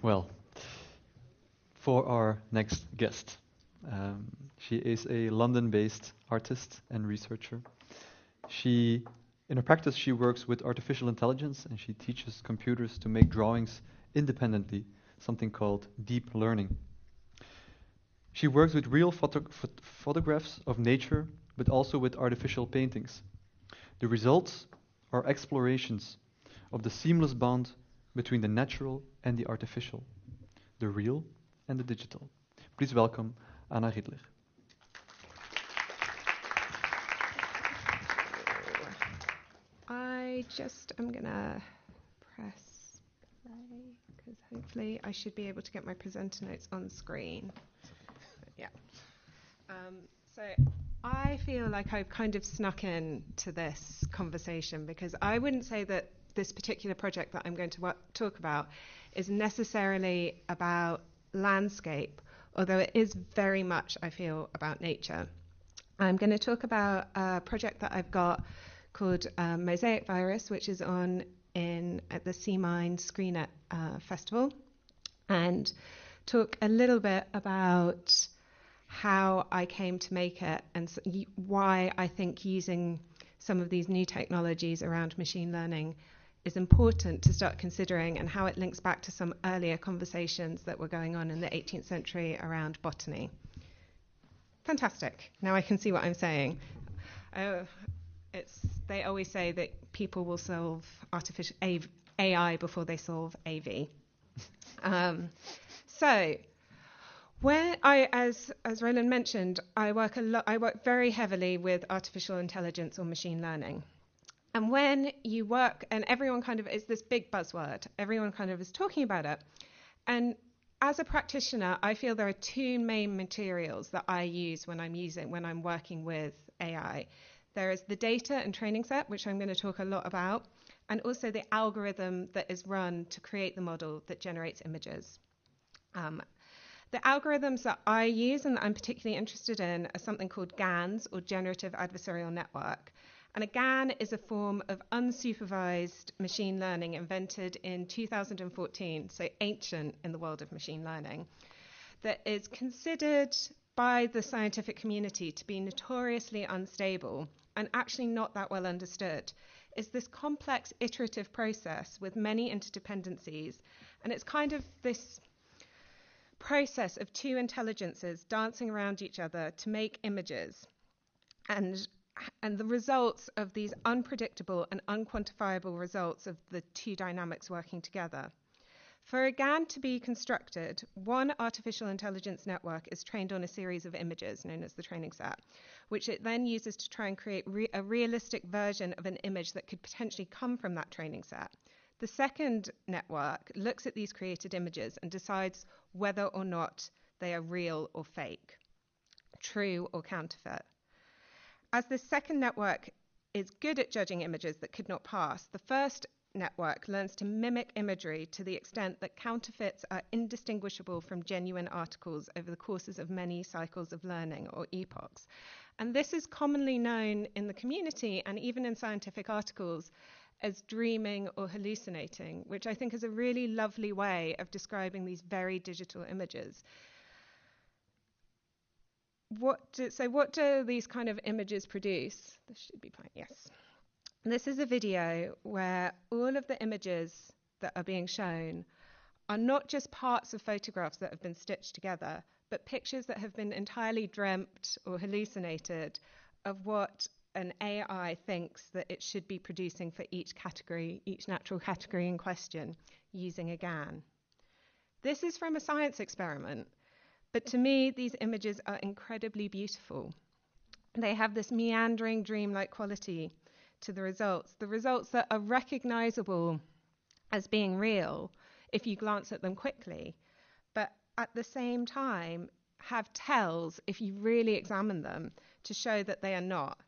Well, for our next guest, um, she is a London-based artist and researcher. She, in her practice, she works with artificial intelligence and she teaches computers to make drawings independently, something called deep learning. She works with real phot photographs of nature, but also with artificial paintings. The results are explorations of the seamless bond between the natural and the artificial, the real and the digital. Please welcome Anna Ridler. I just am gonna press play because hopefully I should be able to get my presenter notes on screen. Yeah. Um, so I feel like I've kind of snuck in to this conversation because I wouldn't say that this particular project that I'm going to talk about is necessarily about landscape, although it is very much, I feel, about nature. I'm going to talk about a project that I've got called um, Mosaic Virus, which is on in at the Sea Mind Screener uh, Festival, and talk a little bit about how I came to make it and why I think using some of these new technologies around machine learning is important to start considering and how it links back to some earlier conversations that were going on in the 18th century around botany. Fantastic. Now I can see what I'm saying. Uh, it's, they always say that people will solve artificial AI before they solve AV. Um, so, where I, as as Roland mentioned, I work a. I work very heavily with artificial intelligence or machine learning. And when you work, and everyone kind of is this big buzzword, everyone kind of is talking about it. And as a practitioner, I feel there are two main materials that I use when I'm using when I'm working with AI. There is the data and training set, which I'm going to talk a lot about, and also the algorithm that is run to create the model that generates images. Um, the algorithms that I use and that I'm particularly interested in are something called GANs, or Generative Adversarial Network. And a GAN is a form of unsupervised machine learning invented in 2014, so ancient in the world of machine learning, that is considered by the scientific community to be notoriously unstable and actually not that well understood. Is this complex iterative process with many interdependencies, and it's kind of this process of two intelligences dancing around each other to make images. And and the results of these unpredictable and unquantifiable results of the two dynamics working together. For a GAN to be constructed, one artificial intelligence network is trained on a series of images known as the training set, which it then uses to try and create re- a realistic version of an image that could potentially come from that training set. The second network looks at these created images and decides whether or not they are real or fake, true or counterfeit. As the second network is good at judging images that could not pass, the first network learns to mimic imagery to the extent that counterfeits are indistinguishable from genuine articles over the courses of many cycles of learning or epochs. And this is commonly known in the community and even in scientific articles as dreaming or hallucinating, which I think is a really lovely way of describing these very digital images. What do, so what do these kind of images produce? This should be fine. Yes. This is a video where all of the images that are being shown are not just parts of photographs that have been stitched together, but pictures that have been entirely dreamt or hallucinated of what an AI thinks that it should be producing for each category, each natural category in question, using a GAN. This is from a science experiment, but to me, these images are incredibly beautiful. They have this meandering, dreamlike quality to the results, the results that are recognizable as being real if you glance at them quickly, but at the same time have tells if you really examine them to show that they are not.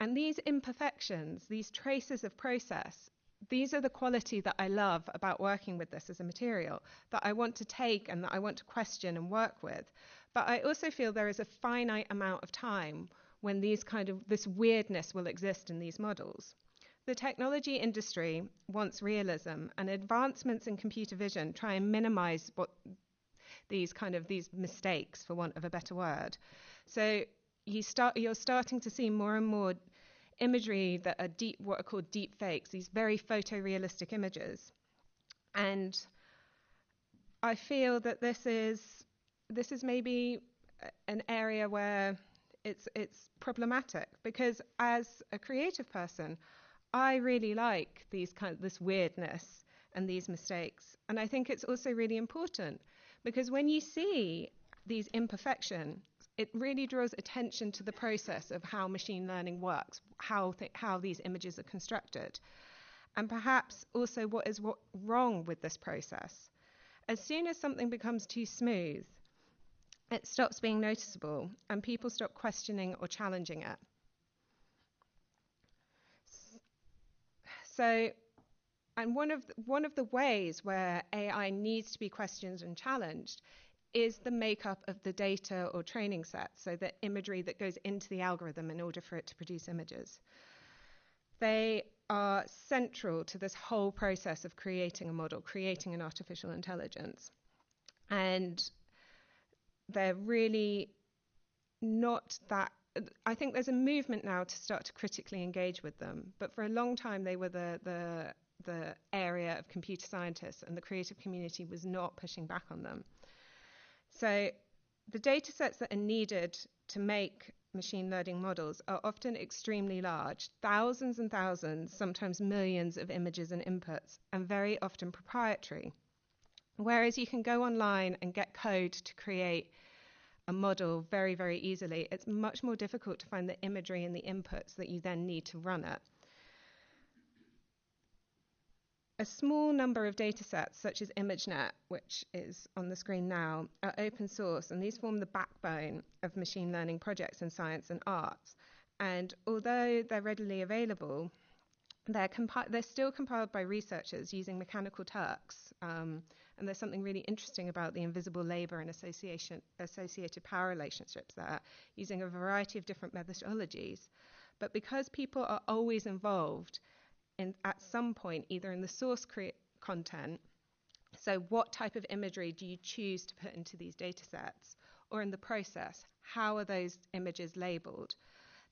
And these imperfections, these traces of process, these are the quality that I love about working with this as a material that I want to take and that I want to question and work with. But I also feel there is a finite amount of time when these kind of this weirdness will exist in these models. the technology industry wants realism, and advancements in computer vision try and minimize what these kind of these mistakes, for want of a better word. So you start, you're starting to see more and more imagery that are deep, what are called deep fakes, these very photorealistic images. And I feel that this is this is maybe an area where it's it's problematic because as a creative person, I really like these kind of this weirdness and these mistakes. And I think it's also really important because when you see these imperfections, it really draws attention to the process of how machine learning works, how, th- how these images are constructed, and perhaps also what is wrong with this process. As soon as something becomes too smooth, it stops being noticeable and people stop questioning or challenging it. So, and one of one of the ways where AI needs to be questioned and challenged is the makeup of the data or training set, so the imagery that goes into the algorithm in order for it to produce images. They are central to this whole process of creating a model, creating an artificial intelligence. And they're really not that. I think there's a movement now to start to critically engage with them, but for a long time they were the, the, the area of computer scientists, and the creative community was not pushing back on them. So the data sets that are needed to make machine learning models are often extremely large thousands and thousands, sometimes millions of images and inputs, and very often proprietary. Whereas you can go online and get code to create a model very, very easily, it's much more difficult to find the imagery and the inputs that you then need to run it. A small number of datasets, such as ImageNet, which is on the screen now, are open source, and these form the backbone of machine learning projects in science and arts. And although they're readily available, they're, compi- they're still compiled by researchers using mechanical Turks. Um, and there's something really interesting about the invisible labor and association, associated power relationships there, using a variety of different methodologies. But because people are always involved, in, at some point, either in the source content, so what type of imagery do you choose to put into these data sets, or in the process, how are those images labeled?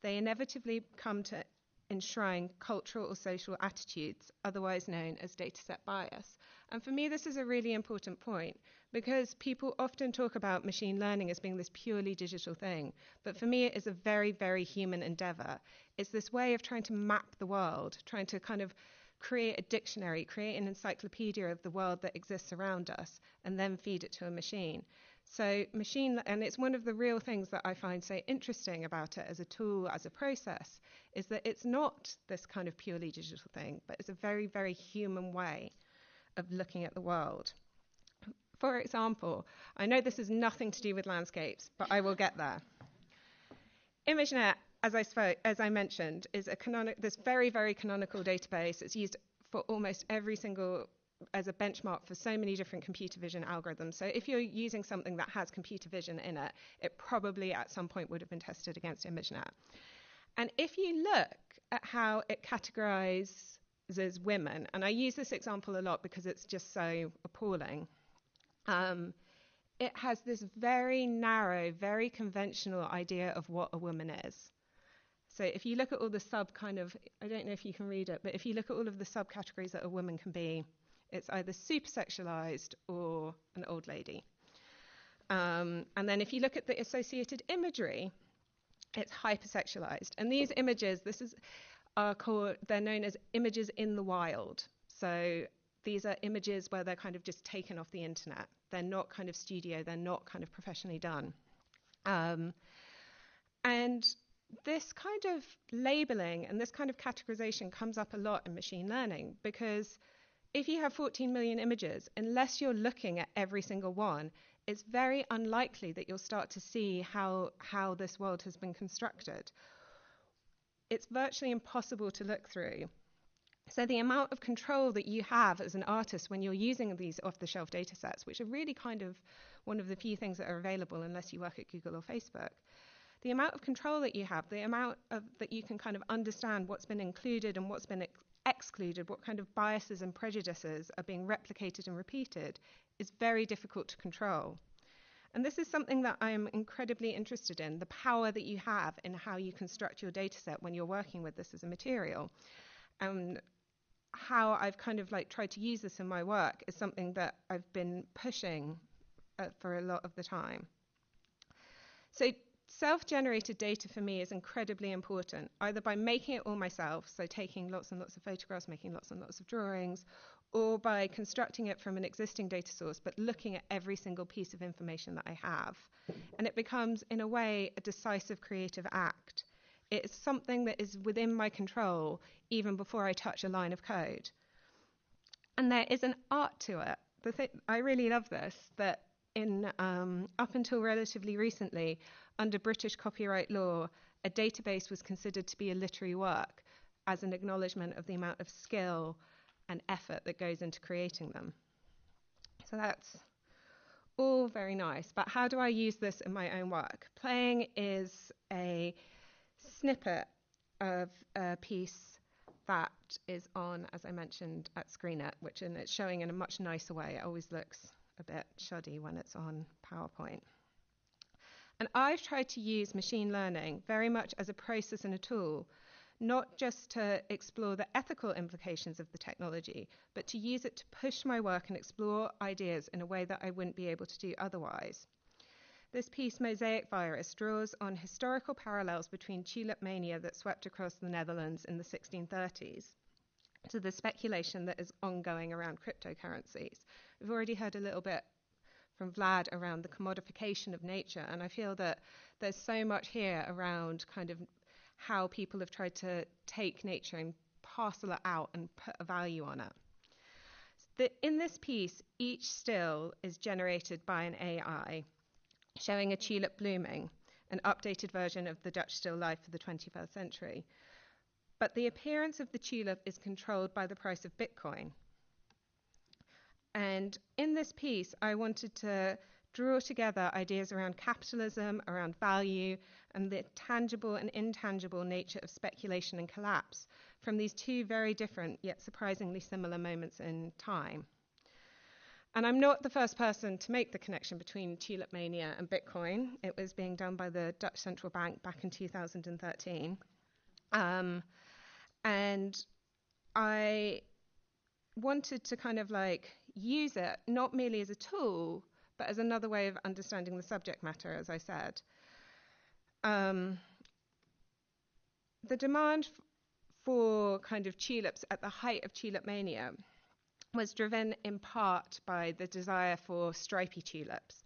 They inevitably come to enshrine cultural or social attitudes, otherwise known as dataset bias. And for me, this is a really important point because people often talk about machine learning as being this purely digital thing. But for me, it is a very, very human endeavor. It's this way of trying to map the world, trying to kind of create a dictionary, create an encyclopedia of the world that exists around us, and then feed it to a machine. So, machine, and it's one of the real things that I find so interesting about it as a tool, as a process, is that it's not this kind of purely digital thing, but it's a very, very human way of looking at the world. For example, I know this has nothing to do with landscapes, but I will get there. ImageNet, as I, spoke, as I mentioned, is a this very, very canonical database. It's used for almost every single as a benchmark for so many different computer vision algorithms. So if you're using something that has computer vision in it, it probably at some point would have been tested against ImageNet. And if you look at how it categorizes women, and I use this example a lot because it's just so appalling, um, it has this very narrow, very conventional idea of what a woman is. So if you look at all the sub kind of, I don't know if you can read it, but if you look at all of the subcategories that a woman can be, it's either super sexualized or an old lady. Um, and then if you look at the associated imagery, it's hypersexualized. And these images, this is are called they're known as images in the wild. So these are images where they're kind of just taken off the internet. They're not kind of studio, they're not kind of professionally done. Um, and this kind of labeling and this kind of categorization comes up a lot in machine learning because if you have 14 million images, unless you're looking at every single one, it's very unlikely that you'll start to see how, how this world has been constructed. It's virtually impossible to look through. So the amount of control that you have as an artist when you're using these off-the-shelf data sets, which are really kind of one of the few things that are available unless you work at Google or Facebook, the amount of control that you have, the amount of, that you can kind of understand what's been included and what's been ex- excluded, what kind of biases and prejudices are being replicated and repeated, is very difficult to control. And this is something that I am incredibly interested in the power that you have in how you construct your data set when you're working with this as a material. And how I've kind of like tried to use this in my work is something that I've been pushing uh, for a lot of the time. So, self generated data for me is incredibly important, either by making it all myself, so taking lots and lots of photographs, making lots and lots of drawings, or by constructing it from an existing data source, but looking at every single piece of information that I have. And it becomes, in a way, a decisive creative act. It's something that is within my control even before I touch a line of code. And there is an art to it. The th- I really love this, that in um, up until relatively recently, under British copyright law, a database was considered to be a literary work as an acknowledgement of the amount of skill and effort that goes into creating them. So that's all very nice, but how do I use this in my own work? Playing is a snippet of a piece that is on, as I mentioned, at Screenit, which in, it's showing in a much nicer way. It always looks a bit shoddy when it's on PowerPoint. And I've tried to use machine learning very much as a process and a tool not just to explore the ethical implications of the technology, but to use it to push my work and explore ideas in a way that I wouldn't be able to do otherwise. This piece, Mosaic Virus, draws on historical parallels between tulip mania that swept across the Netherlands in the 1630s to the speculation that is ongoing around cryptocurrencies. We've already heard a little bit from Vlad around the commodification of nature, and I feel that there's so much here around kind of how people have tried to take nature and parcel it out and put a value on it. The, in this piece, each still is generated by an AI, showing a tulip blooming, an updated version of the Dutch still life for the 21st century. But the appearance of the tulip is controlled by the price of Bitcoin. And in this piece, I wanted to draw together ideas around capitalism, around value, and the tangible and intangible nature of speculation and collapse from these two very different yet surprisingly similar moments in time. And I'm not the first person to make the connection between tulip mania and Bitcoin. It was being done by the Dutch Central Bank back in 2013. Um, and I wanted to kind of like use it not merely as a tool, but as another way of understanding the subject matter, as I said. Um, the demand f- for kind of tulips at the height of tulip mania was driven in part by the desire for stripy tulips.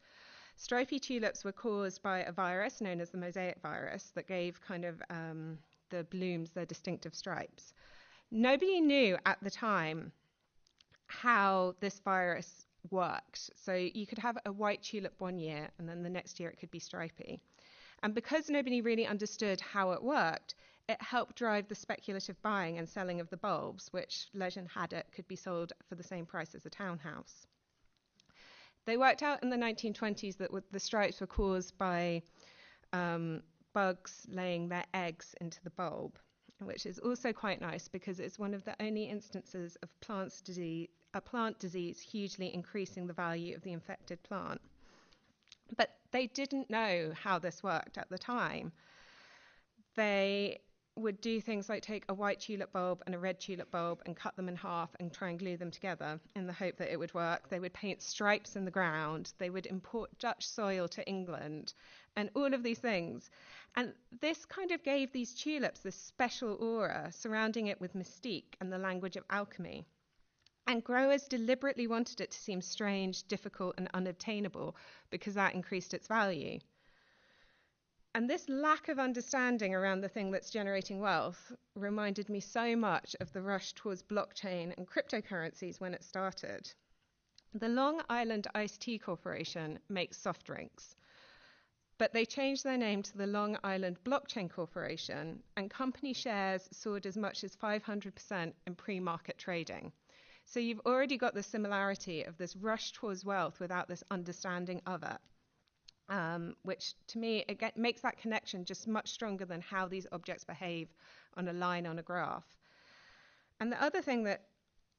Stripy tulips were caused by a virus known as the mosaic virus that gave kind of um, the blooms their distinctive stripes. Nobody knew at the time how this virus worked. So you could have a white tulip one year, and then the next year it could be stripy. And because nobody really understood how it worked, it helped drive the speculative buying and selling of the bulbs, which legend had it could be sold for the same price as a townhouse. They worked out in the 1920s that the stripes were caused by um, bugs laying their eggs into the bulb, which is also quite nice because it's one of the only instances of plants disease, a plant disease hugely increasing the value of the infected plant. But they didn't know how this worked at the time. They would do things like take a white tulip bulb and a red tulip bulb and cut them in half and try and glue them together in the hope that it would work. They would paint stripes in the ground. They would import Dutch soil to England and all of these things. And this kind of gave these tulips this special aura surrounding it with mystique and the language of alchemy. And growers deliberately wanted it to seem strange, difficult, and unobtainable because that increased its value. And this lack of understanding around the thing that's generating wealth reminded me so much of the rush towards blockchain and cryptocurrencies when it started. The Long Island Iced Tea Corporation makes soft drinks, but they changed their name to the Long Island Blockchain Corporation, and company shares soared as much as 500% in pre market trading. So you've already got the similarity of this rush towards wealth without this understanding of it. Um, which to me again makes that connection just much stronger than how these objects behave on a line on a graph. And the other thing that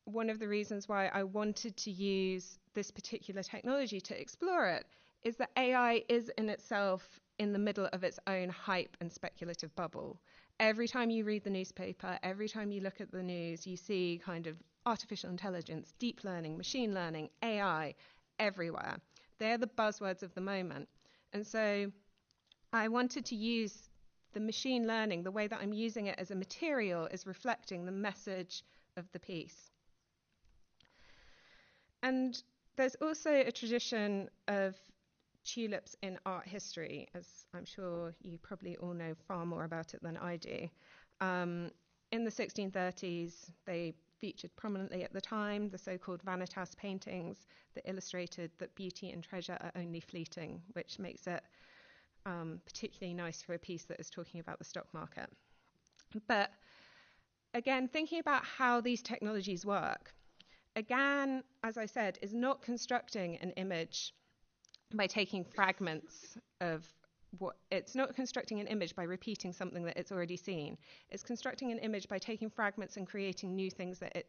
one of the reasons why I wanted to use this particular technology to explore it is that AI is in itself in the middle of its own hype and speculative bubble. Every time you read the newspaper, every time you look at the news, you see kind of artificial intelligence, deep learning, machine learning, AI everywhere. They're the buzzwords of the moment. And so I wanted to use the machine learning, the way that I'm using it as a material is reflecting the message of the piece. And there's also a tradition of tulips in art history, as I'm sure you probably all know far more about it than I do. Um, in the 1630s, they featured prominently at the time the so called vanitas paintings that illustrated that beauty and treasure are only fleeting, which makes it um, particularly nice for a piece that is talking about the stock market. But again, thinking about how these technologies work, again, as I said, is not constructing an image by taking fragments of what it's not constructing an image by repeating something that it's already seen. It's constructing an image by taking fragments and creating new things that it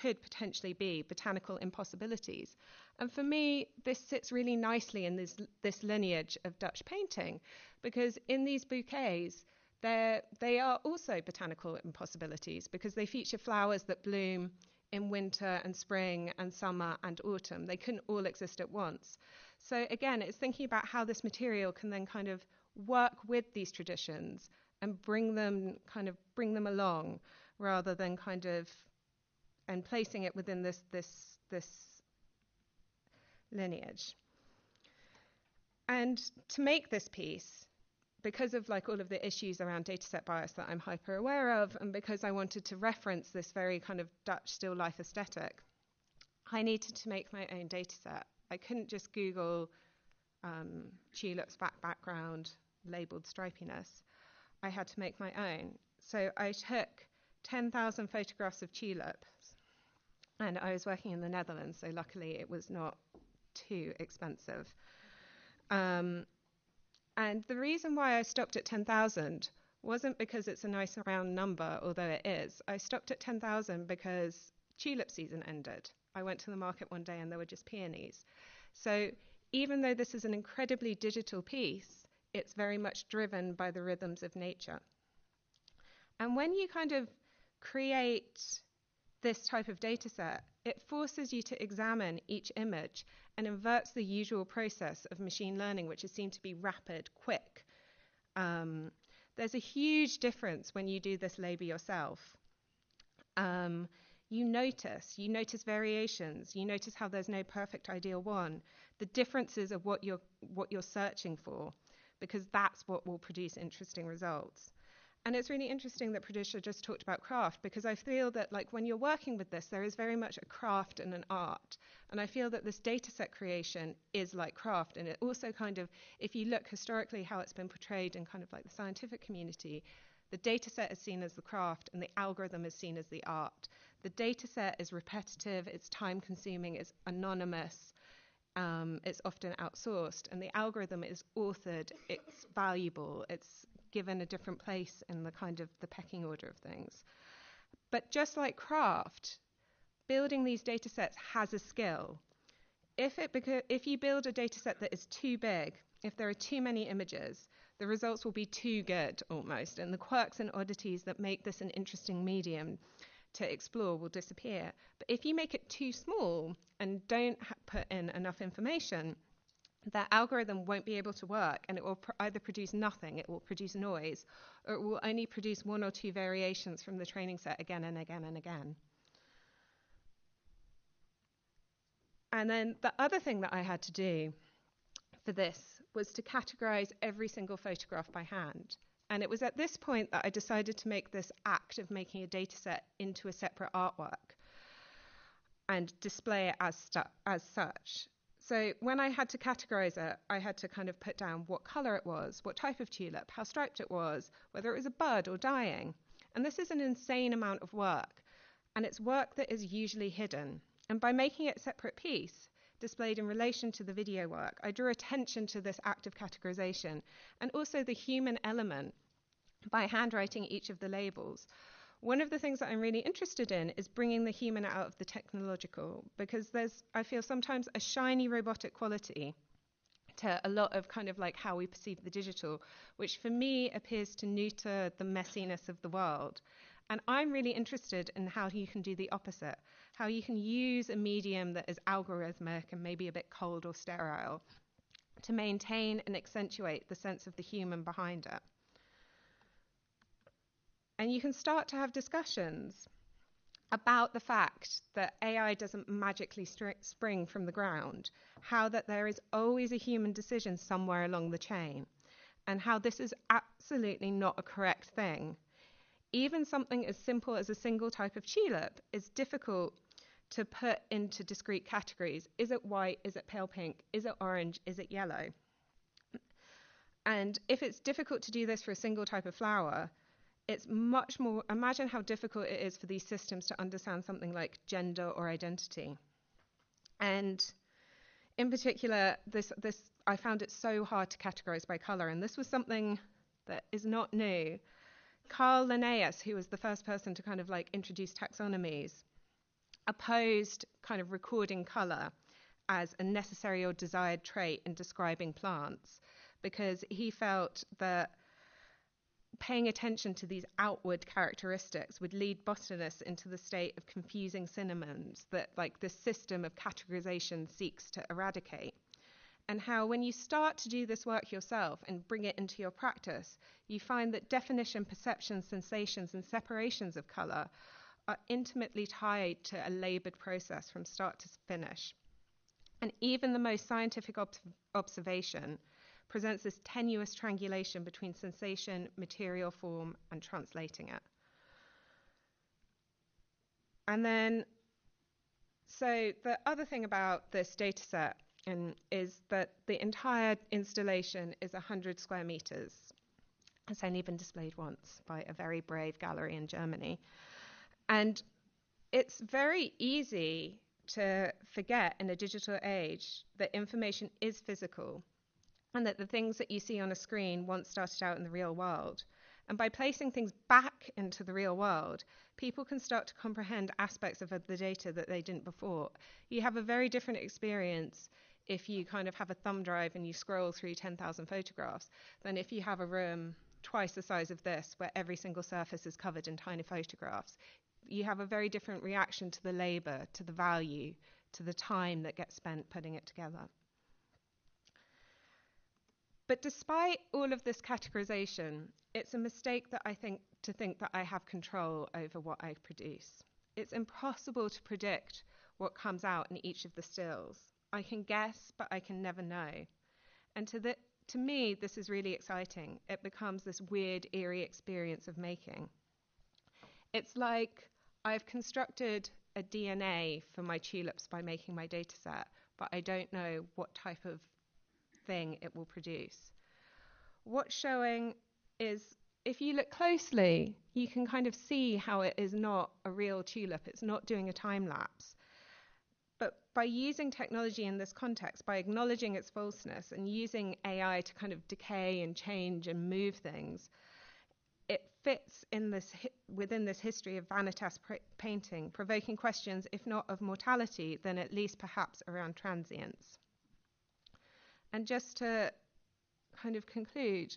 could potentially be botanical impossibilities. And for me, this sits really nicely in this, this lineage of Dutch painting because in these bouquets, they are also botanical impossibilities because they feature flowers that bloom in winter and spring and summer and autumn. They couldn't all exist at once. So again, it's thinking about how this material can then kind of work with these traditions and bring them kind of bring them along rather than kind of and placing it within this this this lineage. And to make this piece, because of like all of the issues around dataset bias that I'm hyper aware of, and because I wanted to reference this very kind of Dutch still life aesthetic, I needed to make my own dataset. I couldn't just Google um, tulips back background labeled stripiness. I had to make my own. So I took 10,000 photographs of tulips, and I was working in the Netherlands, so luckily it was not too expensive. Um, and the reason why I stopped at 10,000 wasn't because it's a nice round number, although it is. I stopped at 10,000 because tulip season ended. I went to the market one day and there were just peonies. So even though this is an incredibly digital piece, it's very much driven by the rhythms of nature. And when you kind of create this type of data set, it forces you to examine each image and inverts the usual process of machine learning, which is seen to be rapid, quick. Um, there's a huge difference when you do this labor yourself. Um, you notice, you notice variations, you notice how there's no perfect ideal one, the differences of what you're what you're searching for, because that's what will produce interesting results. And it's really interesting that Patricia just talked about craft because I feel that like when you're working with this, there is very much a craft and an art. And I feel that this data set creation is like craft. And it also kind of, if you look historically how it's been portrayed in kind of like the scientific community, the data set is seen as the craft and the algorithm is seen as the art. The data set is repetitive, it's time consuming, it's anonymous, um, it's often outsourced, and the algorithm is authored, it's valuable, it's given a different place in the kind of the pecking order of things. But just like craft, building these data sets has a skill. If, it beca- if you build a data set that is too big, if there are too many images, the results will be too good almost, and the quirks and oddities that make this an interesting medium to explore will disappear. But if you make it too small and don't ha- put in enough information, that algorithm won't be able to work and it will pr- either produce nothing, it will produce noise, or it will only produce one or two variations from the training set again and again and again. And then the other thing that I had to do for this was to categorize every single photograph by hand. And it was at this point that I decided to make this act of making a dataset into a separate artwork and display it as, stu- as such. So when I had to categorize it, I had to kind of put down what color it was, what type of tulip, how striped it was, whether it was a bud or dying. And this is an insane amount of work. And it's work that is usually hidden. And by making it a separate piece, displayed in relation to the video work, I drew attention to this act of categorization and also the human element by handwriting each of the labels. one of the things that I'm really interested in is bringing the human out of the technological because there's, I feel sometimes a shiny robotic quality to a lot of kind of like how we perceive the digital, which for me appears to neuter the messiness of the world. And I'm really interested in how you can do the opposite, how you can use a medium that is algorithmic and maybe a bit cold or sterile to maintain and accentuate the sense of the human behind it. And you can start to have discussions about the fact that AI doesn't magically spring from the ground, how that there is always a human decision somewhere along the chain, and how this is absolutely not a correct thing. Even something as simple as a single type of tulip is difficult to put into discrete categories. Is it white? Is it pale pink? Is it orange? Is it yellow? And if it's difficult to do this for a single type of flower, it's much more, imagine how difficult it is for these systems to understand something like gender or identity. And in particular, this, this, I found it so hard to categorize by color. And this was something that is not new. Carl Linnaeus, who was the first person to kind of like introduce taxonomies, opposed kind of recording color as a necessary or desired trait in describing plants because he felt that paying attention to these outward characteristics would lead botanists into the state of confusing synonyms that like this system of categorization seeks to eradicate. And how when you start to do this work yourself and bring it into your practice you find that definition perception sensations and separations of color are intimately tied to a labored process from start to finish and even the most scientific ob- observation presents this tenuous triangulation between sensation, material form, and translating it. And then, so the other thing about this data set is that the entire installation is 100 square meters. It's only been displayed once by a very brave gallery in Germany. And it's very easy to forget in a digital age that information is physical and that the things that you see on a screen once started out in the real world. And by placing things back into the real world, people can start to comprehend aspects of the data that they didn't before. You have a very different experience if you kind of have a thumb drive and you scroll through 10,000 photographs than if you have a room twice the size of this where every single surface is covered in tiny photographs. You have a very different reaction to the labor, to the value, to the time that gets spent putting it together. But despite all of this categorization, it's a mistake that I think to think that I have control over what I produce. It's impossible to predict what comes out in each of the stills. I can guess, but I can never know. And to, the, to me, this is really exciting. It becomes this weird, eerie experience of making. It's like I've constructed a DNA for my tulips by making my data set, but I don't know what type of thing it will produce. What's showing is if you look closely, you can kind of see how it is not a real tulip, it's not doing a time lapse. But by using technology in this context, by acknowledging its falseness and using AI to kind of decay and change and move things, it fits in this within this history of vanitas painting, provoking questions, if not of mortality, then at least perhaps around transience. And just to kind of conclude,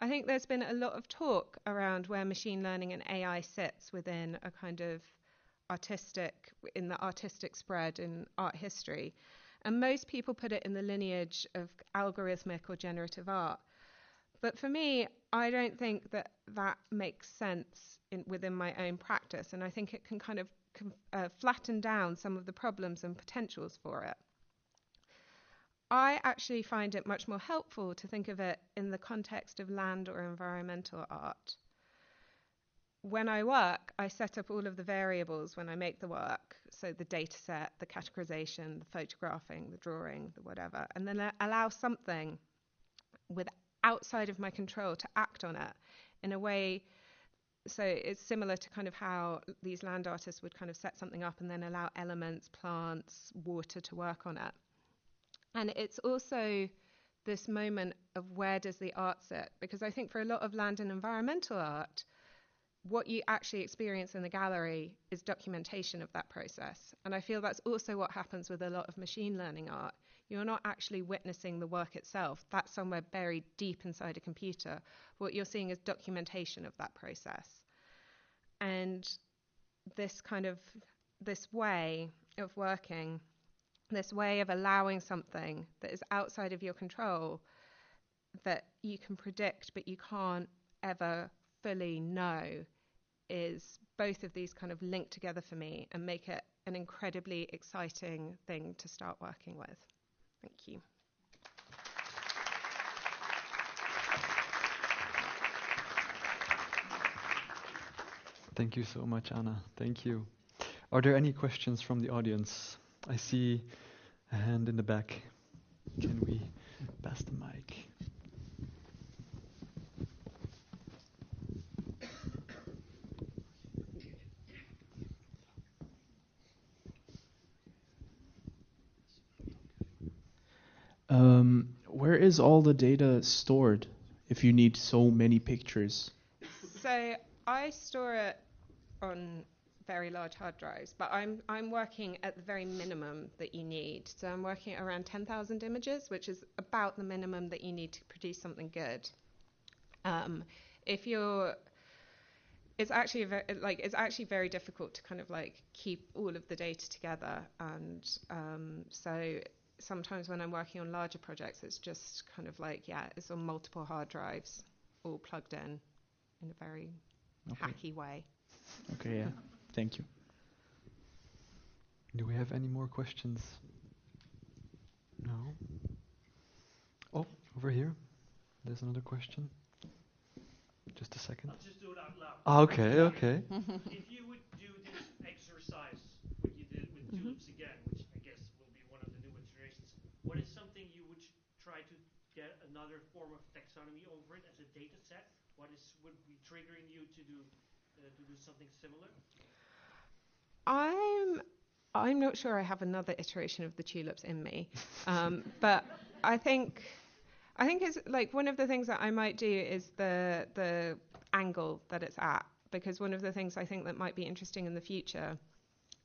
I think there's been a lot of talk around where machine learning and AI sits within a kind of artistic, in the artistic spread in art history. And most people put it in the lineage of algorithmic or generative art. But for me, I don't think that that makes sense in, within my own practice. And I think it can kind of uh, flatten down some of the problems and potentials for it. I actually find it much more helpful to think of it in the context of land or environmental art. When I work, I set up all of the variables when I make the work, so the data set, the categorization, the photographing, the drawing, the whatever, and then allow something with outside of my control to act on it in a way so it's similar to kind of how these land artists would kind of set something up and then allow elements, plants, water to work on it. And it's also this moment of where does the art sit? Because I think for a lot of land and environmental art, what you actually experience in the gallery is documentation of that process. And I feel that's also what happens with a lot of machine learning art. You're not actually witnessing the work itself, that's somewhere buried deep inside a computer. What you're seeing is documentation of that process. And this kind of this way of working, this way of allowing something that is outside of your control that you can predict but you can't ever fully know is both of these kind of link together for me and make it an incredibly exciting thing to start working with. Thank you. Thank you so much, Anna. Thank you. Are there any questions from the audience? I see a hand in the back. Can we pass the mic? Um, where is all the data stored if you need so many pictures? So I store it on very large hard drives, but I'm I'm working at the very minimum that you need. So I'm working at around 10,000 images, which is about the minimum that you need to produce something good. Um, if you're it's actually very, like it's actually very difficult to kind of like keep all of the data together, and um, so sometimes when I'm working on larger projects, it's just kind of like, yeah, it's on multiple hard drives, all plugged in in a very okay. hacky way. Okay, yeah. Thank you. Do we have any more questions? No? Oh, over here. There's another question. Just a second. I'll just do it out loud. Ah, okay, okay. if you would do this exercise, what you did with mm-hmm. tulips again, which what is something you would try to get another form of taxonomy over it as a data set? What is would be triggering you to do uh, to do something similar? I'm I'm not sure I have another iteration of the tulips in me, um, but I think I think it's like one of the things that I might do is the the angle that it's at because one of the things I think that might be interesting in the future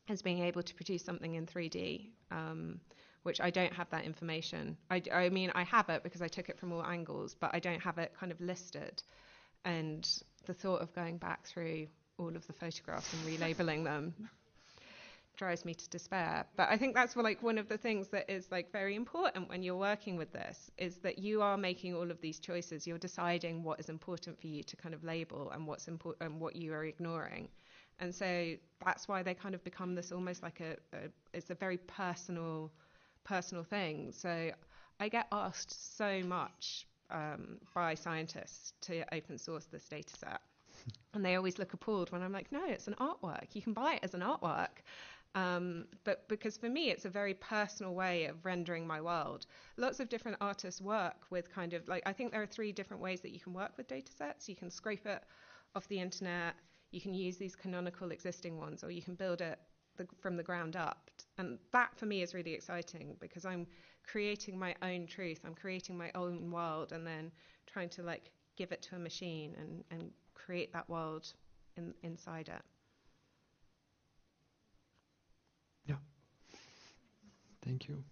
is being able to produce something in 3D. Um, which I don't have that information. I, I mean, I have it because I took it from all angles, but I don't have it kind of listed. And the thought of going back through all of the photographs and relabeling them drives me to despair. But I think that's like one of the things that is like very important when you're working with this is that you are making all of these choices. You're deciding what is important for you to kind of label and what's important and what you are ignoring. And so that's why they kind of become this almost like a, a it's a very personal personal thing. So I get asked so much um, by scientists to open source this data set. And they always look appalled when I'm like, no, it's an artwork. You can buy it as an artwork. Um, but because for me, it's a very personal way of rendering my world. Lots of different artists work with kind of like, I think there are three different ways that you can work with data sets. You can scrape it off the internet, you can use these canonical existing ones, or you can build it the, from the ground up. And that for me is really exciting because I'm creating my own truth. I'm creating my own world and then trying to like give it to a machine and, and create that world in, inside it. Yeah. Thank you.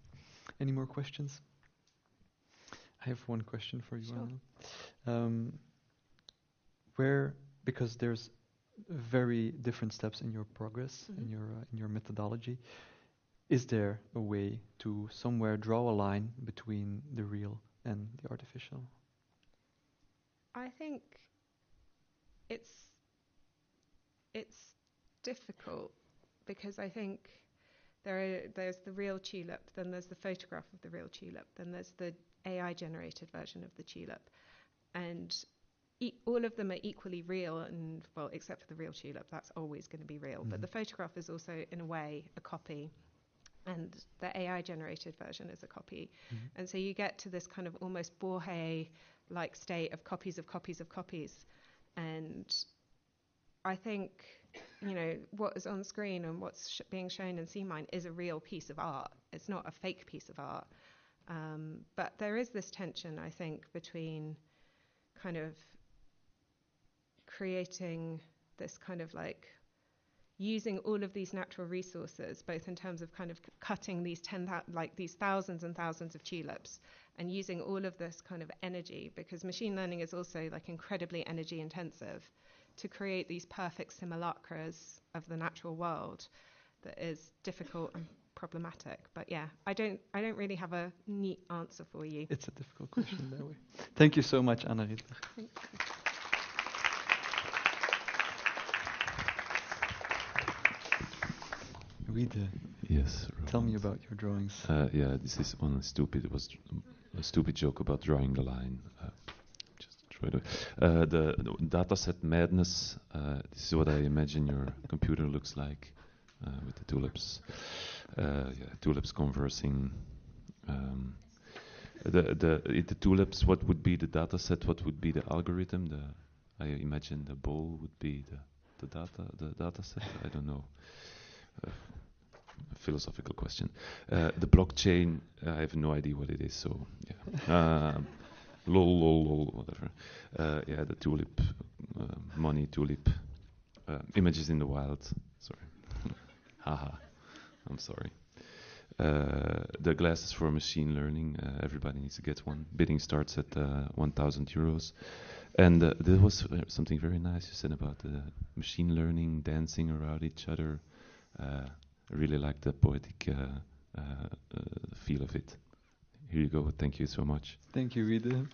Any more questions? I have one question for you, sure. Anna. Um, where, because there's very different steps in your progress mm-hmm. in your uh, in your methodology is there a way to somewhere draw a line between the real and the artificial i think it's it's difficult because i think there are, there's the real tulip then there's the photograph of the real tulip then there's the ai generated version of the tulip and e- all of them are equally real, and well, except for the real tulip, that's always going to be real. Mm. But the mm-hmm. photograph is also, in a way, a copy, and the AI generated version is a copy. Mm-hmm. And so you get to this kind of almost Borges like state of copies of copies of copies. And I think, you know, what is on screen and what's sh- being shown in C-Mind is a real piece of art. It's not a fake piece of art. Um, but there is this tension, I think, between kind of creating this kind of like using all of these natural resources, both in terms of kind of cutting these ten like these thousands and thousands of tulips, and using all of this kind of energy, because machine learning is also like incredibly energy intensive, to create these perfect simulacras of the natural world, that is difficult and problematic. But yeah, I don't I don't really have a neat answer for you. It's a difficult question that way. Thank you so much, Anna Ridler. Thank you. Read, uh, Yes. tell me about your drawings. Uh, yeah, this is one stupid. It was a stupid joke about drawing a line. Uh, just try to. Uh, the, dataset madness. Uh, this is what I imagine your computer looks like uh, with the tulips. Uh, yeah, tulips conversing. Um, the the it, the tulips. What would be the dataset? What would be the algorithm? The I imagine the bowl would be the the data the dataset. I don't know. Uh, philosophical question. Uh, the blockchain, I have no idea what it is, so yeah. Um, lol, lol, lol, whatever. Uh, yeah, the tulip, uh, money tulip, uh, images in the wild. Sorry. Haha. I'm sorry. Uh, the glasses for machine learning. Everybody needs to get one. Bidding starts at uh, 1,000 euros. And there was something very nice you said about the machine learning dancing around each other. Really like the poetic uh, uh, uh, feel of it. Here you go. Thank you so much. Thank you, Ridler.